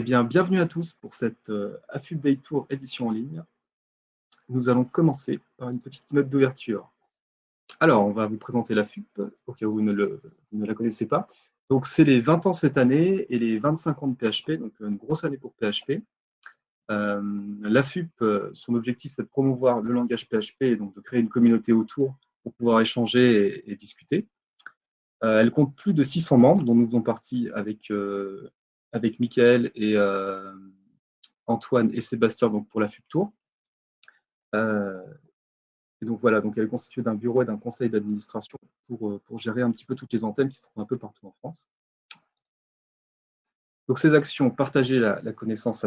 Eh bien, bienvenue à tous pour cette euh, Day Tour édition en ligne. Nous allons commencer par une petite note d'ouverture. Alors, on va vous présenter l'AFUP, au cas où vous ne, la connaissez pas. Donc, c'est les 20 ans cette année et les 25 ans de PHP, donc une grosse année pour PHP. Euh, euh, son objectif, c'est de promouvoir le langage PHP et donc de créer une communauté autour pour pouvoir échanger et, discuter. Euh, elle compte plus de 600 membres, dont nous faisons partie avec avec Michael et euh, Antoine et Sébastien donc pour la FUP Tour. Euh, et donc voilà, donc elle est constituée d'un bureau et d'un conseil d'administration pour, euh, pour, gérer un petit peu toutes les antennes qui se trouvent un peu partout en France. Donc ces actions, partager la, connaissance,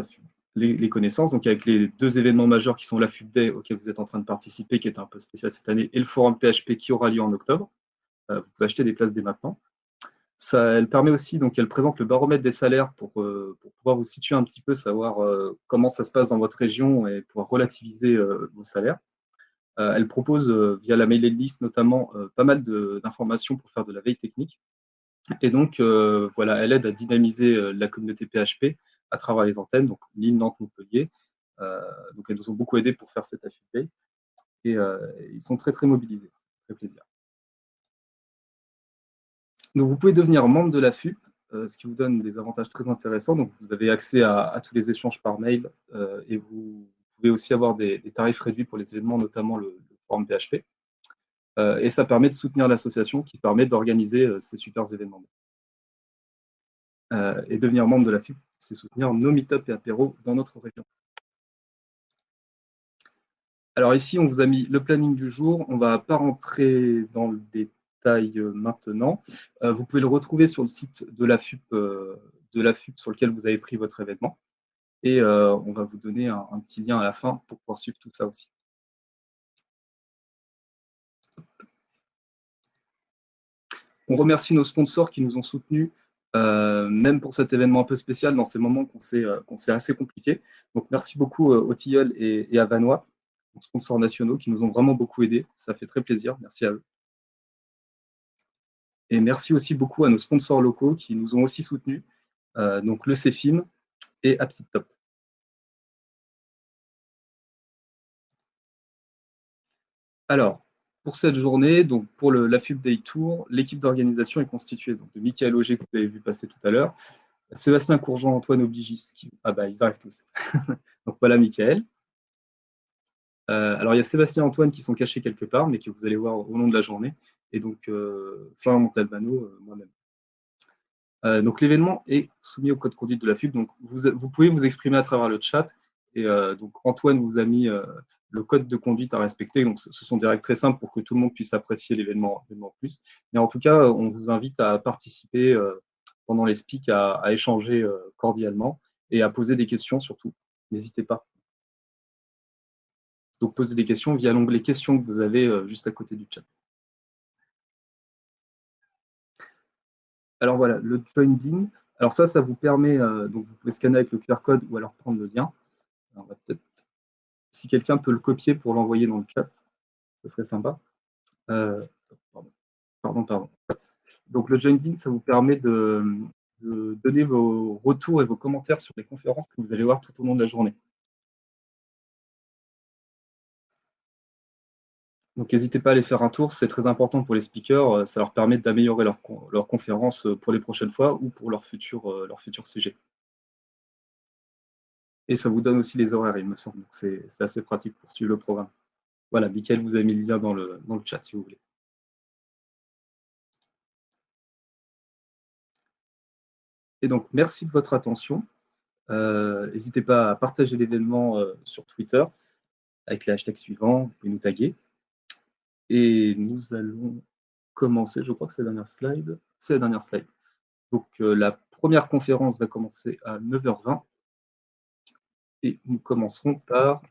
les, connaissances, donc avec les deux événements majeurs qui sont la FUP Day auquel vous êtes en train de participer, qui est un peu spécial cette année, et le forum PHP qui aura lieu en octobre. vous pouvez acheter des places dès maintenant elle permet aussi, donc elle présente le baromètre des salaires pour, euh, pouvoir vous situer un petit peu, savoir euh, comment ça se passe dans votre région et pouvoir relativiser euh, vos salaires. elle propose, via la mailing list notamment, pas mal d'informations pour faire de la veille technique. Et donc, voilà, elle aide à dynamiser la communauté PHP à travers les antennes, donc Lille, Nantes, Montpellier. donc, elles nous ont beaucoup aidé pour faire cette affiliée. Et ils sont très, très mobilisés. très plaisir. Donc, vous pouvez devenir membre de la FUP, euh, ce qui vous donne des avantages très intéressants. Donc, vous avez accès à, tous les échanges par mail euh, et vous pouvez aussi avoir des, tarifs réduits pour les événements, notamment le, forum PHP. Euh, et ça permet de soutenir l'association qui permet d'organiser ces super événements. et devenir membre de la FUP, c'est soutenir nos meet-up et apéros dans notre région. Alors ici, on vous a mis le planning du jour. On ne va pas rentrer dans le euh, maintenant. Euh, vous pouvez le retrouver sur le site de la FUP, euh, de la FUP sur lequel vous avez pris votre événement. Et on va vous donner un, petit lien à la fin pour pouvoir suivre tout ça aussi. On remercie nos sponsors qui nous ont soutenus, même pour cet événement un peu spécial, dans ces moments qu'on sait assez compliqués. Donc, merci beaucoup aux Tilleul et, et, à Vanois, sponsors nationaux, qui nous ont vraiment beaucoup aidés. Ça fait très plaisir. Merci à eux. Et merci aussi beaucoup à nos sponsors locaux qui nous ont aussi soutenus, euh, donc le CEFIM et Top. Alors, pour cette journée, donc pour la FUB Day Tour, l'équipe d'organisation est constituée de Michael Auger, que vous avez vu passer tout à l'heure, Sébastien Courgeant, Antoine Obligis, qui... ah bah ils arrivent tous. donc voilà Michael. Euh, alors il y a Sébastien et Antoine qui sont cachés quelque part, mais que vous allez voir au long de la journée et donc euh, Montalbano, euh, moi-même. Euh, donc l'événement est soumis au code conduite de la FUB, donc vous, pouvez vous exprimer à travers le chat, et donc Antoine vous a mis le code de conduite à respecter, donc ce sont des règles très simples pour que tout le monde puisse apprécier l'événement plus. Mais en tout cas, on vous invite à participer pendant les speaks, à échanger cordialement et à poser des questions surtout. N'hésitez pas. Donc posez des questions via l'onglet questions que vous avez juste à côté du chat. Alors voilà, le join in. Alors ça, ça vous permet, euh, donc vous pouvez scanner avec le QR code ou alors prendre le lien. Alors, peut-être, si quelqu'un peut le copier pour l'envoyer dans le chat, ce serait sympa. Euh, pardon, pardon, Donc le join in, ça vous permet de, de donner vos retours et vos commentaires sur les conférences que vous allez voir tout au long de la journée. Donc n'hésitez pas à aller faire un tour, c'est très important pour les speakers, euh, ça leur permet d'améliorer leur, leur, conférence euh, pour les prochaines fois ou pour leur futur, euh, leur sujet. Et ça vous donne aussi les horaires, il me semble, c'est assez pratique pour suivre le programme. Voilà, Mickaël vous a mis le lien dans le, dans le chat si vous voulez. Et donc, merci de votre attention. N'hésitez pas à partager l'événement sur Twitter avec les hashtags suivants, pouvez nous taguer. Et nous allons commencer, je crois que c'est la dernière slide. C'est la dernière slide. Donc euh, la première conférence va commencer à 9h20 et nous commencerons par.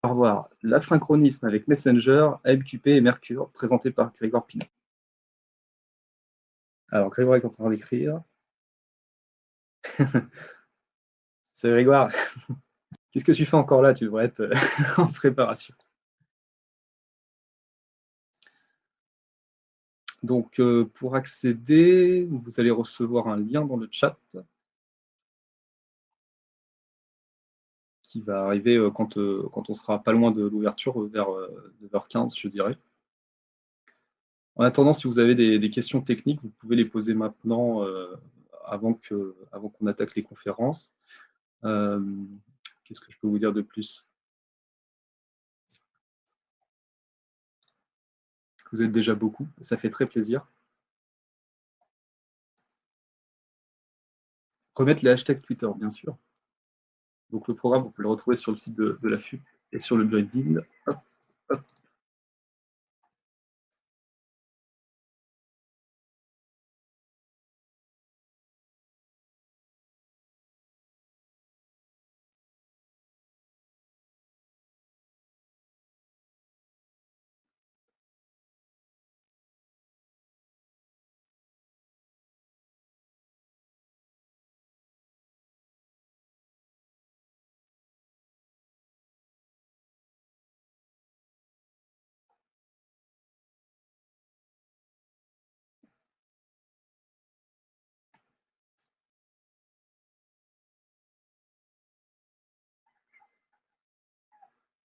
Par voir l'asynchronisme avec Messenger, AMQP et Mercure, présenté par Grégoire Pinot. Alors Grégoire est en train d'écrire. C'est Grégoire. Qu'est-ce que tu fais encore là Tu devrais être euh, en préparation? Donc, pour accéder, vous allez recevoir un lien dans le chat qui va arriver quand, quand on sera pas loin de l'ouverture, vers 9h15, je dirais. En attendant, si vous avez des, questions techniques, vous pouvez les poser maintenant avant qu'on attaque les conférences. Qu'est-ce que je peux vous dire de plus? Vous êtes déjà beaucoup, ça fait très plaisir. Remettre les hashtags Twitter, bien sûr. Donc le programme, vous pouvez le retrouver sur le site de, la FUP et sur le join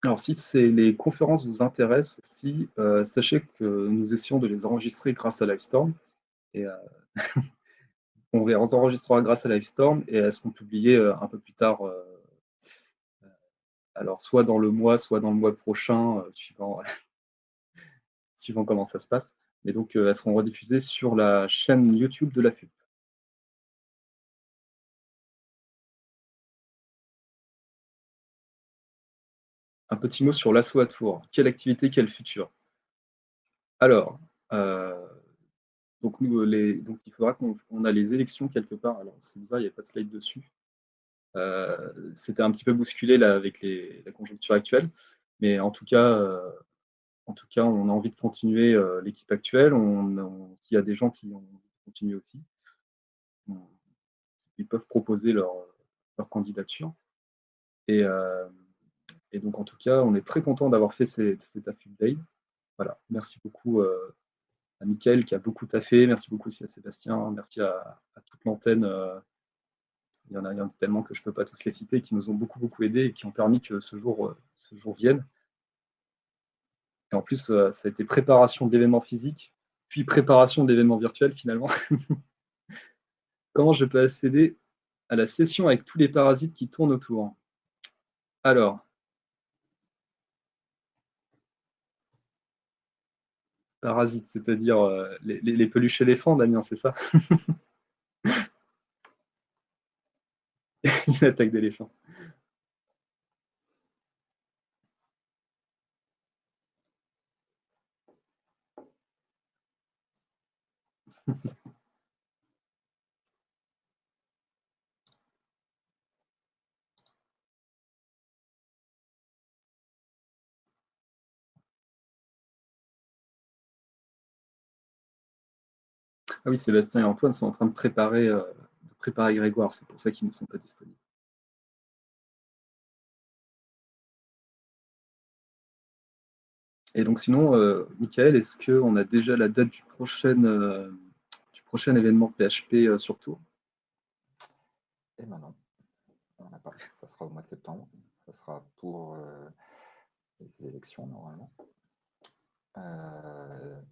Alors, si les conférences vous intéressent aussi, euh, sachez que nous essayons de les enregistrer grâce à Livestorm. Et, euh, on les enregistrera grâce à Livestorm et elles seront publiées euh, un peu plus tard. alors, soit dans le mois, soit dans le mois prochain, suivant, suivant comment ça se passe. Mais donc, elles seront rediffusées sur la chaîne YouTube de la FUP. Un petit mot sur l'assaut à tour. Quelle activité, quel futur? Alors, euh, donc, nous, les, donc il faudra qu'on a les élections quelque part. Alors, c'est bizarre, il n'y a pas de slide dessus. Euh, c'était un petit peu bousculé là, avec la conjoncture actuelle. Mais en tout cas, euh, en tout cas on a envie de continuer l'équipe actuelle. On, il y a des gens qui ont continué aussi. Ils peuvent proposer leur, leur candidature. Et, et donc, en tout cas, on est très content d'avoir fait cet AFUB Day. Voilà, merci beaucoup euh, à Mickaël qui a beaucoup taffé. Merci beaucoup aussi à Sébastien. Merci à, toute l'antenne. Euh, il, y en a, tellement que je ne peux pas tous les citer, qui nous ont beaucoup, beaucoup aidés et qui ont permis que ce jour, euh, ce jour vienne. Et en plus, ça a été préparation d'événements physiques, puis préparation d'événements virtuels finalement. Comment je peux accéder à la session avec tous les parasites qui tournent autour? Alors, Parasites, c'est-à-dire euh, les, peluches éléphants, Damien, c'est ça Une attaque d'éléphant. Ah oui, Sébastien et Antoine sont en train de préparer, euh, de préparer Grégoire, c'est pour ça qu'ils ne sont pas disponibles. Et donc sinon, euh, Michael, est-ce qu'on a déjà la date du prochain, euh, événement PHP sur Tour Eh bien non, on n'a pas. Ça sera au mois de septembre. Ça sera pour les élections normalement.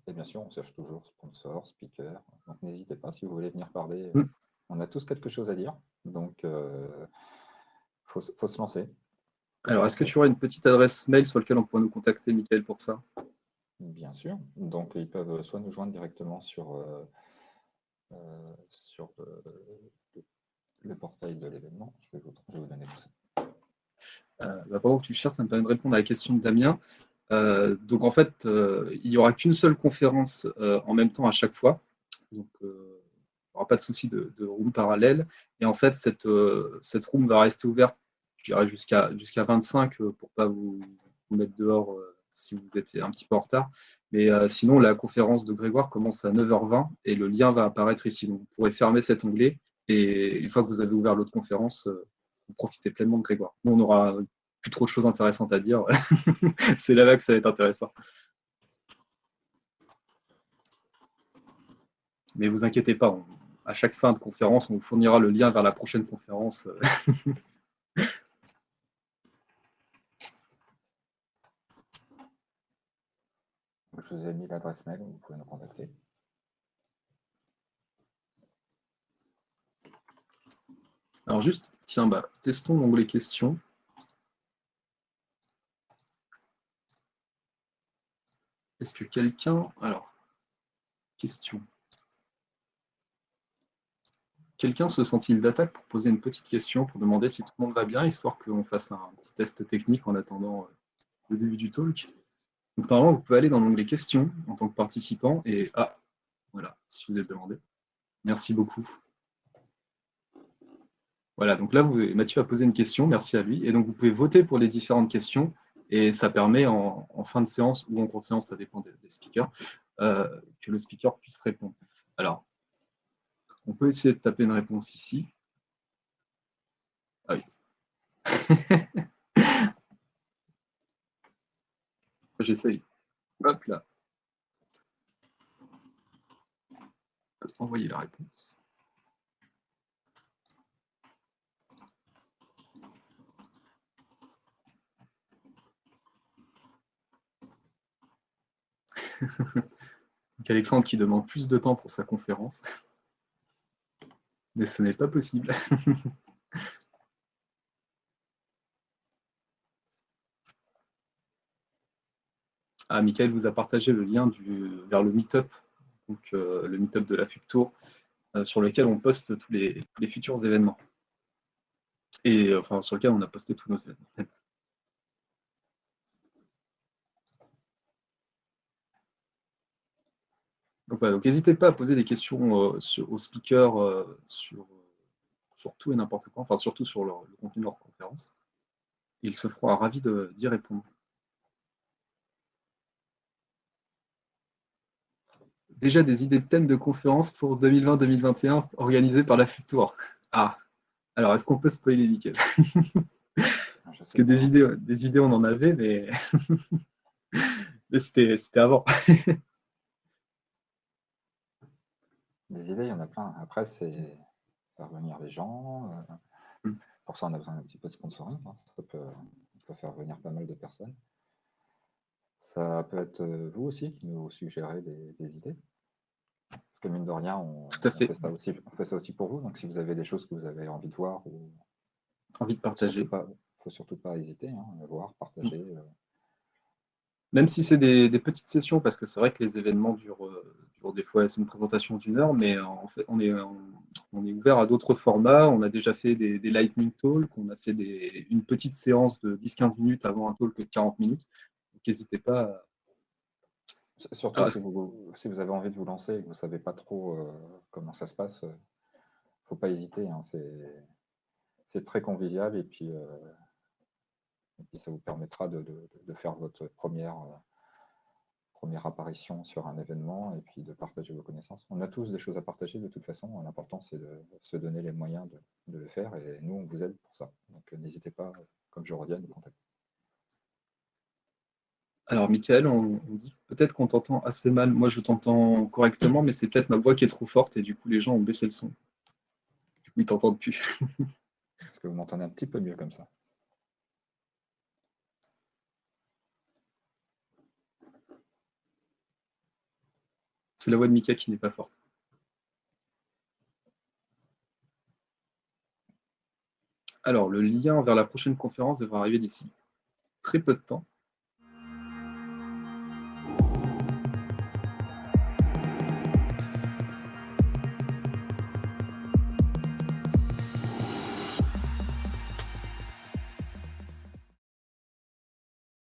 Et bien sûr, on cherche toujours sponsor, speaker. Donc n'hésitez pas si vous voulez venir parler. Mm. On a tous quelque chose à dire. Donc il euh, faut, se lancer. Alors, est-ce que tu auras une petite adresse mail sur laquelle on pourra nous contacter, Michael, pour ça? Bien sûr. Donc, ils peuvent soit nous joindre directement sur, euh, sur le, portail de l'événement. Je, vais vous donner tout ça. Bah, pendant que tu cherches, ça me permet de répondre à la question de Damien. Euh, donc en fait, euh, il n'y aura qu'une seule conférence euh, en même temps à chaque fois. Donc il n'y aura pas de souci de, room parallèle. Et en fait, cette, cette room va rester ouverte, je dirais, jusqu'à jusqu'à 25 pour ne pas vous, mettre dehors si vous êtes un petit peu en retard. Mais sinon, la conférence de Grégoire commence à 9h20 et le lien va apparaître ici. Donc vous pourrez fermer cet onglet et une fois que vous avez ouvert l'autre conférence, vous profitez pleinement de Grégoire. Nous, on aura plus trop de choses intéressantes à dire. c'est là-bas que ça va être intéressant. Mais vous inquiétez pas, à chaque fin de conférence, on vous fournira le lien vers la prochaine conférence. Je vous ai mis l'adresse mail, vous pouvez nous contacter. Alors juste, tiens, bah, testons l'onglet questions. Est-ce que quelqu'un... Alors, question. Quelqu'un se sent-il d'attaque pour poser une petite question, pour demander si tout le monde va bien, histoire qu'on fasse un petit test technique en attendant euh, le début du talk? Donc normalement, vous pouvez aller dans l'onglet questions en tant que participant et... Ah, voilà, si vous êtes demandé. Merci beaucoup. Voilà, donc là, Mathieu a posé une question, merci à lui. Et donc, vous pouvez voter pour les différentes questions. Et ça permet en, fin de séance ou en cours de séance, ça dépend des, speakers, euh, que le speaker puisse répondre. Alors, on peut essayer de taper une réponse ici. Ah oui. J'essaye. Hop là. Envoyer la réponse. Alexandre qui demande plus de temps pour sa conférence. Mais ce n'est pas possible. ah, Michael vous a partagé le lien vers le Meetup, donc euh, le Meetup de la FUCTOUR, euh, sur lequel on poste tous les, les, futurs événements. Et enfin, sur lequel on a posté tous nos événements. Donc, n'hésitez pas à poser des questions euh, aux speakers euh, sur, sur, tout et n'importe quoi, enfin surtout sur le, contenu de leur conférence. Il se fera ravi d'y répondre. Déjà des idées de thèmes de conférence pour 2020-2021 organisées par la FUTOUR. Ah, alors est-ce qu'on peut spoiler nickel Parce que des idées, des idées, on en avait, mais, mais c'était avant. Des idées, il y en a plein. Après, c'est faire venir les gens. Euh, mm. Pour ça, on a besoin d'un petit peu de sponsoring. Hein. Ça peut, faire venir pas mal de personnes. Ça peut être euh, vous aussi qui nous suggérez des, idées. Parce que mine de rien, on, fait. ça aussi, fait, ça aussi, pour vous. Donc si vous avez des choses que vous avez envie de voir ou envie de partager, il ne faut surtout pas hésiter hein, à voir, partager. Mm. Euh, même si c'est des, petites sessions, parce que c'est vrai que les événements durent, euh, des fois, c'est une présentation d'une heure, mais en fait, on est, on, est ouvert à d'autres formats. On a déjà fait des, lightning talks, on a fait une petite séance de 10-15 minutes avant un talk de 40 minutes. Donc, n'hésitez pas Surtout si, vous, avez envie de vous lancer et que vous ne savez pas trop euh, comment ça se passe, il euh, ne faut pas hésiter. Hein. c'est très convivial et puis et puis ça vous permettra de, faire votre première, euh, première apparition sur un événement et puis de partager vos connaissances. On a tous des choses à partager de toute façon. L'important, c'est de se donner les moyens de, le faire et nous, on vous aide pour ça. Donc euh, n'hésitez pas, comme je redis, à nous contacter. Alors, Michael, on, dit peut-être qu'on t'entend assez mal. Moi, je t'entends correctement, mais c'est peut-être ma voix qui est trop forte et du coup, les gens ont baissé le son. Du coup, ils t'entendent plus. Est-ce que vous m'entendez un petit peu mieux comme ça? C'est la voix de Mika qui n'est pas forte. Alors, le lien vers la prochaine conférence devrait arriver d'ici très peu de temps.